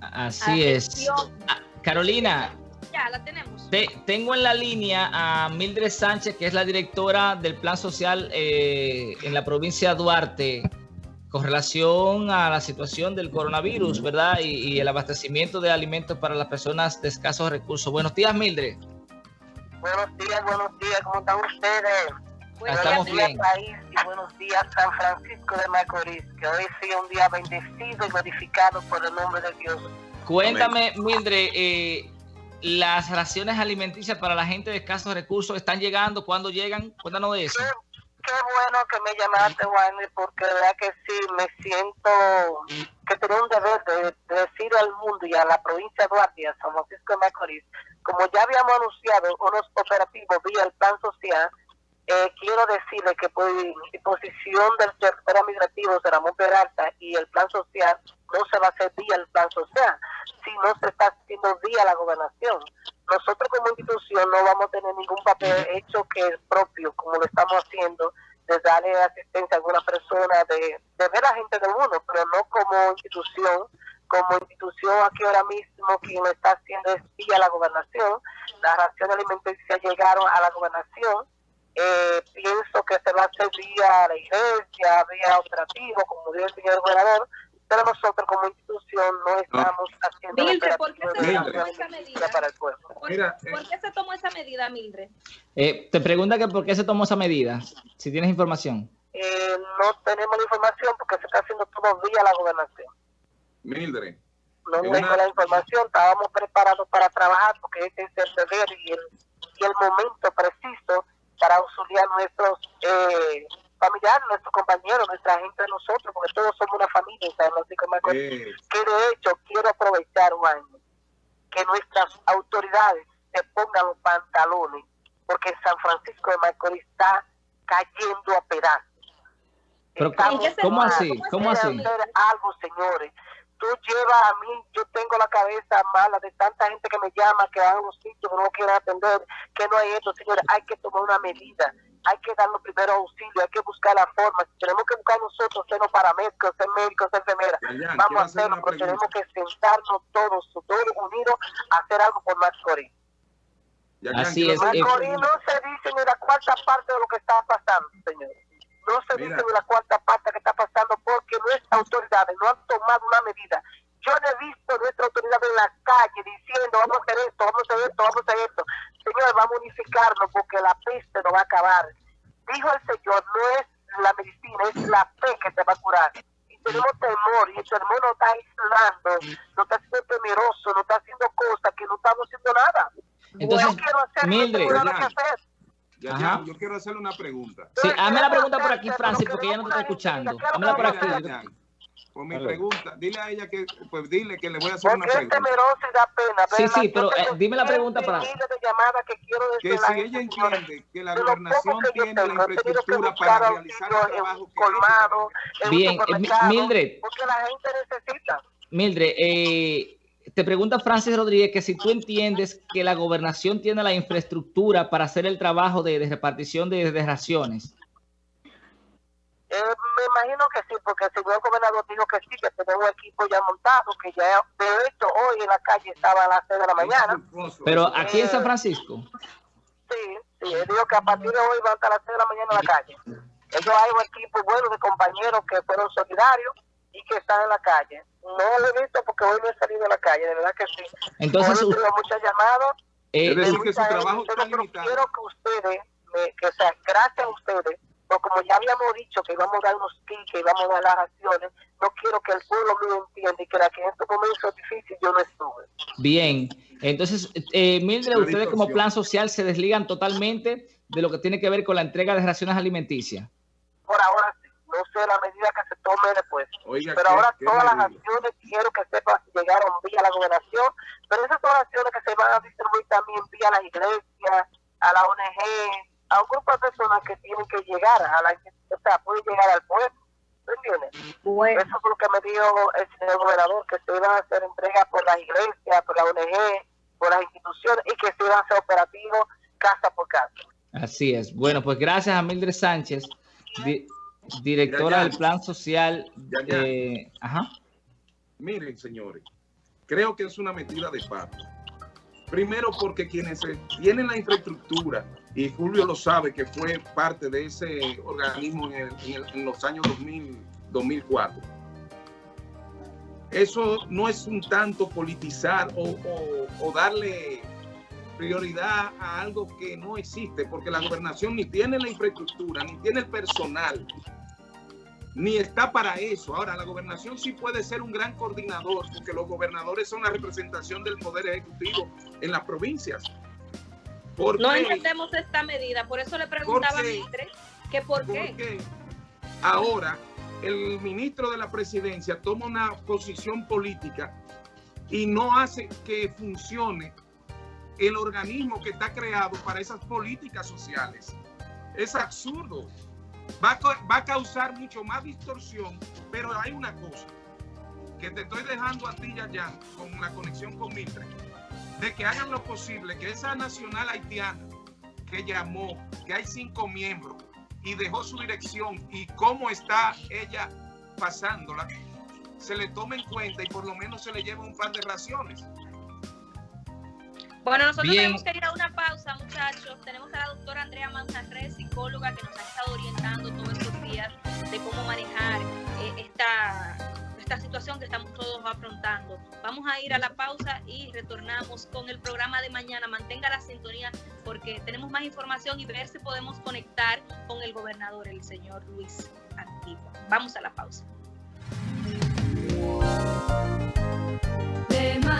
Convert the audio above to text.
Así es. Ah, Carolina. Ya, la tenemos. tengo en la línea a Mildred Sánchez, que es la directora del Plan Social eh, en la provincia de Duarte, con relación a la situación del coronavirus, ¿verdad? Y, y, el abastecimiento de alimentos para las personas de escasos recursos. Buenos días, Mildred. Buenos días, buenos días, ¿cómo están ustedes? Buenos Estamos días, bien. país y buenos días, San Francisco de Macorís, que hoy sea un día bendecido y modificado por el nombre de Dios. Cuéntame, Mildred, eh, las raciones alimenticias para la gente de escasos recursos están llegando, ¿cuándo llegan? Cuéntanos de eso. Qué, qué bueno que me llamaste, Wayne, porque de verdad que sí, me siento que tengo un deber de, de decir al mundo y a la provincia de Duarte, a San Francisco de Macorís, como ya habíamos anunciado unos operativos vía el plan social, eh, quiero decirle que por disposición del secretario administrativo de Ramón Peralta y el plan social no se va a hacer vía el plan social, sino se está haciendo vía la gobernación. Nosotros como institución no vamos a tener ningún papel hecho que es propio, como lo estamos haciendo, de darle asistencia a alguna persona, de, de ver a la gente del mundo, pero no como institución como institución aquí ahora mismo quien lo está haciendo es vía la gobernación. Las raciones alimenticias llegaron a la gobernación eh, pienso que se va a hacer vía la iglesia, vía operativo, como dice el señor gobernador, pero nosotros como institución no estamos haciendo Mildred, ¿por qué se tomó esa medida? para el pueblo. ¿Por, Mira, eh, ¿por qué se tomó esa medida, Mildred? Eh, te pregunta que por qué se tomó esa medida, si tienes información. Eh, no tenemos la información porque se está haciendo todo vía la gobernación. Mildred. No tengo una... la información, estábamos preparados para trabajar porque este es el deber y el, y el momento preciso para auxiliar a nuestros eh, familiares, nuestros compañeros, nuestra gente de nosotros, porque todos somos una familia en San Francisco de Macorís. Sí. Que de hecho quiero aprovechar un año que nuestras autoridades se pongan los pantalones, porque San Francisco de Macorís está cayendo a pedazos. Pero, ¿Cómo así? ¿Cómo así? Hacer algo, señores tú llevas a mí, yo tengo la cabeza mala de tanta gente que me llama, que van a un sitio que no quieren atender, que no hay esto, señores, hay que tomar una medida, hay que dar los primeros auxilios, hay que buscar la forma, tenemos que buscar nosotros ser los paramédicos, ser médicos, ser enfermeras, vamos a hacerlo, pero tenemos que sentarnos todos, todos unidos, a hacer algo por Mascorí. Así es. No se dice ni la cuarta parte de lo que está pasando, señores no se Mira. dice de la cuarta parte que está pasando porque nuestras autoridades no han tomado una medida. Yo no he visto a nuestras autoridades en la calle diciendo vamos a hacer esto, vamos a hacer esto, vamos a hacer esto. Señores, vamos a unificarnos porque la peste nos va a acabar. Dijo el Señor, no es la medicina, es la fe que te va a curar. Y tenemos temor y el temor nos está aislando, nos está haciendo temeroso, nos está haciendo cosas que no estamos haciendo nada. Entonces, yo quiero hacer Mildred, que tengo que hacer. Ya, ya, yo quiero hacerle una pregunta. Sí, hazme la pregunta por aquí, Francis, porque ella no te está escuchando. Hámela por aquí. Por mi pregunta, dile a ella que, pues dile que le voy a hacer una Porque pregunta. es temeroso y da pena. Sí, sí, pero eh, dime la pregunta para... que si la ella entiende que la gobernación tiene la infraestructura para realizar el trabajo que Bien, eh, Mildred. Porque la gente necesita. Mildred, eh, te pregunta Francis Rodríguez que si tú entiendes que la gobernación tiene la infraestructura para hacer el trabajo de, de repartición de, de raciones. Eh, me imagino que sí, porque el señor gobernador dijo que sí, que tenía un equipo ya montado, que ya, de hecho, hoy en la calle estaba a las 6 de la mañana. Pero aquí en San Francisco. Sí, sí, él dijo que a partir de hoy van a estar a las 6 de la mañana en la calle. Ellos hay un equipo bueno de compañeros que fueron solidarios y que están en la calle. No lo he visto porque hoy no he salido a la calle, de verdad que sí. Entonces, hoy he tenido muchas llamadas. Eh, Es decir, de que su trabajo está limitado. Quiero que ustedes, me, que o sea, gracias a ustedes, porque como ya habíamos dicho que íbamos a dar unos kits, que íbamos a dar las acciones, no quiero que el pueblo mío entienda y que la que en estos momentos difíciles yo no estuve. Bien, entonces, eh, Mildred, ustedes como plan social se desligan totalmente de lo que tiene que ver con la entrega de raciones alimenticias. Por ahora sí, no sé la medida que se tome después. Oiga, pero qué- ahora qué todas las acciones quiero que sepan llegaron vía la gobernación, pero esas son acciones que se van a distribuir también vía las iglesias, a la ONG, a un grupo de personas que tienen que llegar a la o sea, pueden llegar al pueblo. Bueno, Eso fue lo que me dijo el señor gobernador, que se iban a hacer entregas por las iglesias, por la ONG, por las instituciones y que se iban a hacer operativos casa por casa. Así es. Bueno, pues gracias a Mildred Sánchez, di- directora Ya, ya. del plan social. Ya. eh, ajá. Miren, señores, creo que es una metida de pata. Primero porque quienes tienen la infraestructura, y Julio lo sabe que fue parte de ese organismo en, los años 2000, 2004. Eso no es un tanto politizar o darle prioridad a algo que no existe, porque la gobernación ni tiene la infraestructura, ni tiene el personal, ni está para eso. Ahora, la gobernación sí puede ser un gran coordinador, porque los gobernadores son la representación del poder ejecutivo en las provincias. no entendemos esta medida, por eso le preguntaba a Mitre que por qué. Porque ahora el ministro de la presidencia toma una posición política y no hace que funcione el organismo que está creado para esas políticas sociales. Es absurdo. Va a, causar mucho más distorsión, pero hay una cosa que te estoy dejando a ti, ya con la conexión con Mitre, de que hagan lo posible que esa nacional haitiana que llamó, que hay cinco miembros y dejó su dirección y cómo está ella pasándola, se le tome en cuenta y por lo menos se le lleve un par de raciones. Bueno, nosotros tenemos que ir a una pausa, muchachos. Tenemos a la doctora Andrea Manzarre, psicóloga, que nos ha estado orientando todos estos días de cómo manejar eh, esta, esta situación que estamos todos afrontando. Vamos a ir a la pausa y retornamos con el programa de mañana. Mantenga la sintonía porque tenemos más información y ver si podemos conectar con el gobernador, el señor Luis Antigua. Vamos a la pausa.